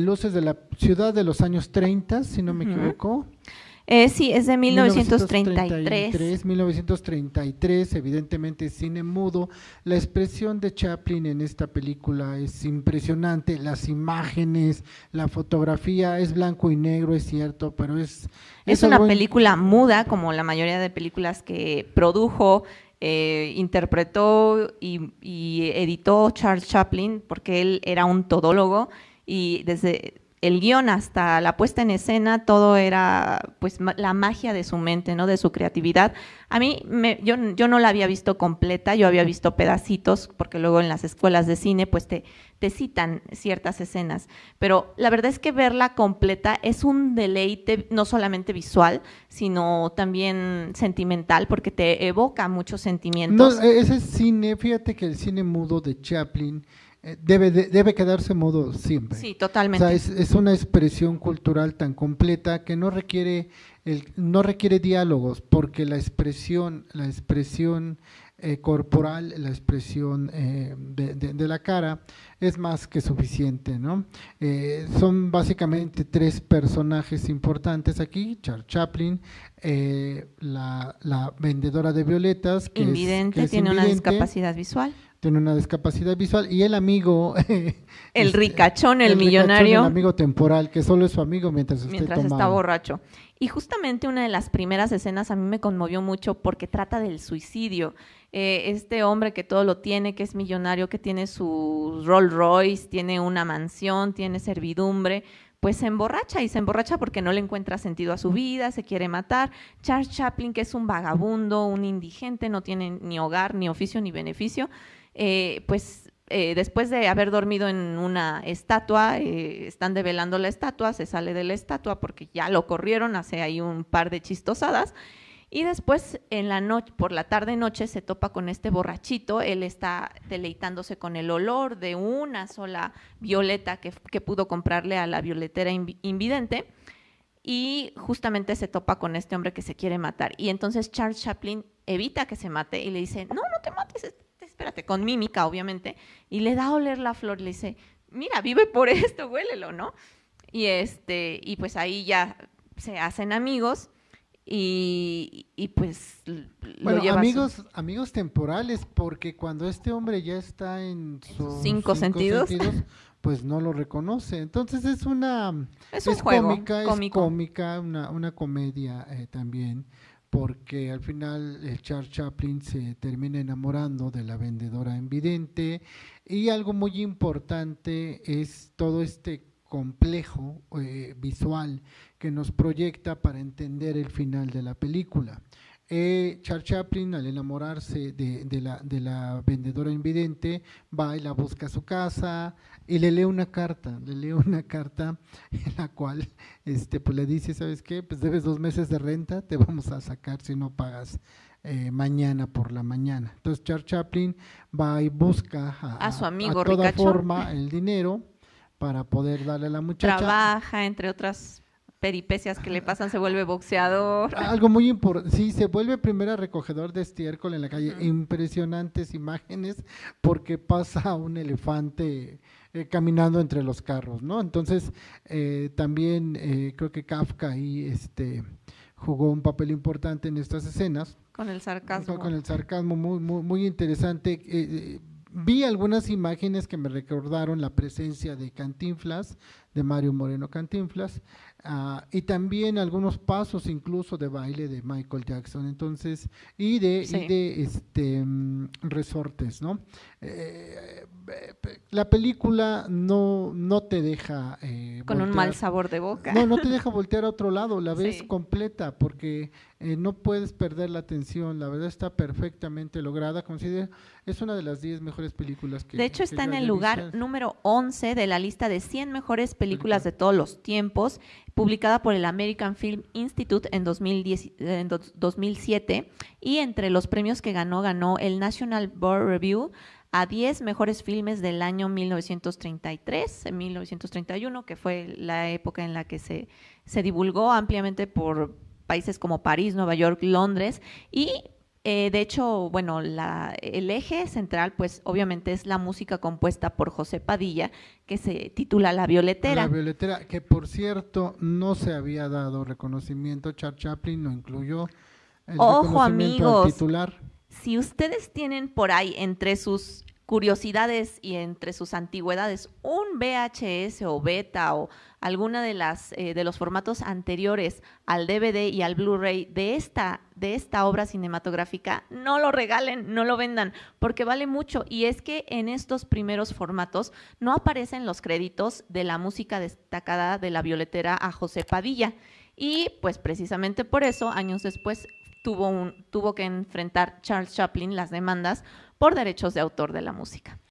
Luces de la ciudad de los años 30, si no me equivoco. Eh, sí, es de 1933. 1933, evidentemente cine mudo. La expresión de Chaplin en esta película es impresionante, las imágenes, la fotografía es blanco y negro, es cierto, pero es... Es, una película muda, como la mayoría de películas que produjo, eh, interpretó y editó Charles Chaplin, porque él era un todólogo y desde el guion hasta la puesta en escena, todo era pues la magia de su mente, ¿no? De su creatividad. A mí, me, yo, yo no la había visto completa, yo había visto pedacitos, porque luego en las escuelas de cine pues te, te citan ciertas escenas, pero la verdad es que verla completa es un deleite no solamente visual, sino también sentimental, porque te evoca muchos sentimientos. No, ese cine, fíjate que el cine mudo de Chaplin eh, debe, debe quedarse modo siempre. Sí, totalmente. O sea, es, una expresión cultural tan completa que no requiere, el, no requiere diálogos, porque la expresión, la expresión eh, corporal, la expresión eh, de, la cara es más que suficiente, ¿no? son básicamente tres personajes importantes aquí, Charles Chaplin, la, la, vendedora de violetas, que invidente, tiene una discapacidad visual. tiene una discapacidad visual y el amigo el ricachón el, millonario el amigo temporal que solo es su amigo mientras, mientras está borracho y justamente una de las primeras escenas a mí me conmovió mucho porque trata del suicidio eh, este hombre que todo lo tiene que es millonario que tiene su Rolls Royce tiene una mansión tiene servidumbre pues se emborracha y se emborracha porque no le encuentra sentido a su vida, se quiere matar. Charles Chaplin, que es un vagabundo, un indigente, no tiene ni hogar, ni oficio, ni beneficio, eh, pues eh, después de haber dormido en una estatua, eh, están develando la estatua, se sale de la estatua porque ya lo corrieron, hace ahí un par de chistosadas. Y después, en la noche, por la tarde-noche, se topa con este borrachito. Él está deleitándose con el olor de una sola violeta que, pudo comprarle a la violetera invidente. Y justamente se topa con este hombre que se quiere matar. Y entonces Charles Chaplin evita que se mate y le dice, no, no te mates, espérate, con mímica, obviamente, y le da a oler la flor, le dice, mira, vive por esto, huélelo, ¿no? Y, este, y pues ahí ya se hacen amigos y, pues bueno, amigos, amigos temporales, porque cuando este hombre ya está en sus cinco, sentidos? pues no lo reconoce. Entonces es una es, un juego, cómica, es cómica, una, una comedia eh, también porque al final el Charles Chaplin se termina enamorando de la vendedora invidente y algo muy importante es todo este complejo eh, visual que nos proyecta para entender el final de la película. Eh, Charles Chaplin, al enamorarse de, la, de la vendedora invidente, va y la busca a su casa y le lee una carta, le lee una carta en la cual este, pues le dice, ¿sabes qué? Pues debes dos meses de renta, te vamos a sacar si no pagas eh, mañana por la mañana. Entonces Charles Chaplin va y busca a, su amigo a toda forma el dinero para poder darle a la muchacha. Trabaja, entre otras peripecias que le pasan, se vuelve boxeador. Algo muy importante, sí, se vuelve primero recogedor de estiércol en la calle. Impresionantes imágenes porque pasa un elefante eh, caminando entre los carros, ¿no? Entonces, eh, también eh, creo que Kafka ahí este, jugó un papel importante en estas escenas. Con el sarcasmo. Con, el sarcasmo muy, muy, muy interesante vi algunas imágenes que me recordaron la presencia de Cantinflas, de Mario Moreno Cantinflas, ah, y también algunos pasos incluso de baile de Michael Jackson, entonces, y de, y de este, mm, resortes, ¿no? Eh, la película no, no te deja... Eh, Con un mal sabor de boca. No, no te deja voltear a otro lado, la ves completa, porque eh, no puedes perder la atención, la verdad está perfectamente lograda, considero, es una de las 10 mejores películas que... De hecho está en el lugar número 11 de la lista de 100 mejores películas de todos los tiempos, publicada por el American Film Institute en, 2010, en 2007, y entre los premios que ganó, ganó el National Board Review, a 10 mejores filmes del año 1933, en 1931, que fue la época en la que se, se divulgó ampliamente por países como París, Nueva York, Londres, y Eh, de hecho, bueno, la, el eje central, pues obviamente es la música compuesta por José Padilla, que se titula La Violetera. La Violetera, que por cierto no se había dado reconocimiento, Charles Chaplin no incluyó el Ojo, reconocimiento al amigos. titular. Si ustedes tienen por ahí entre sus curiosidades y entre sus antigüedades un VHS o beta o alguna de las eh, de los formatos anteriores al DVD y al Blu-ray de esta de esta obra cinematográfica, no lo regalen, no lo vendan, porque vale mucho. Y es que en estos primeros formatos no aparecen los créditos de la música destacada de la violetera a José Padilla. Y pues precisamente por eso años después tuvo, un, tuvo que enfrentar Charles Chaplin las demandas por derechos de autor de la música.